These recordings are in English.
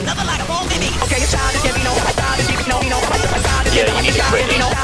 Another light of all me. Okay, it's time to get me know. I thought that you could know me know. I thought that you could know me know.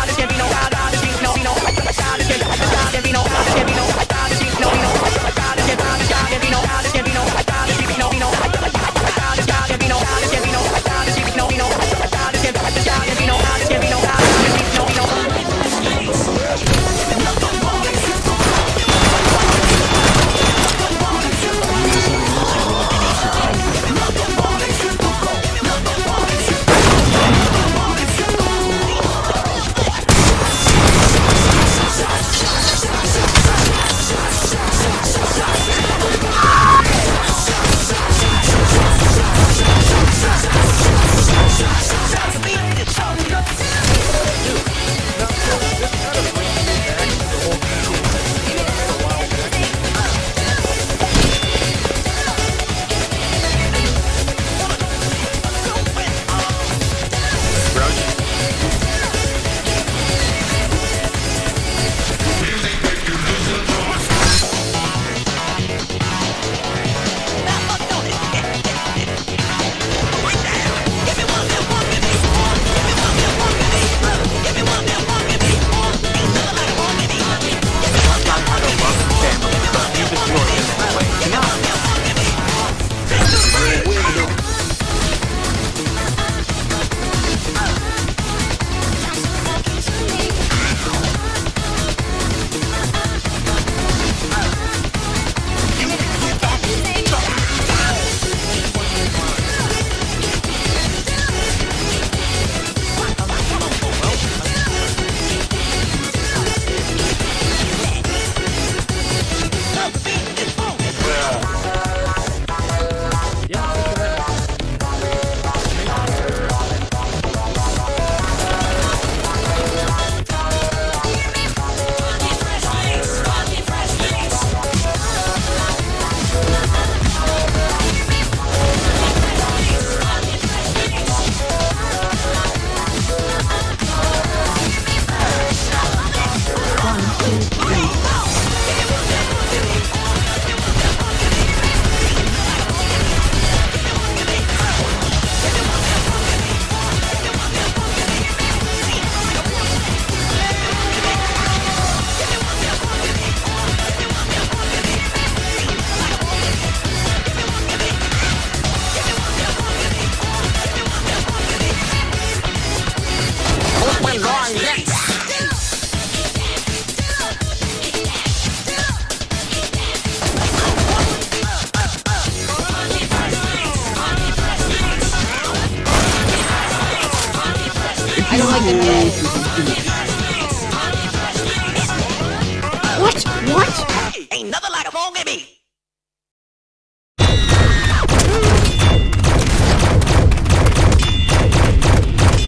Like the head.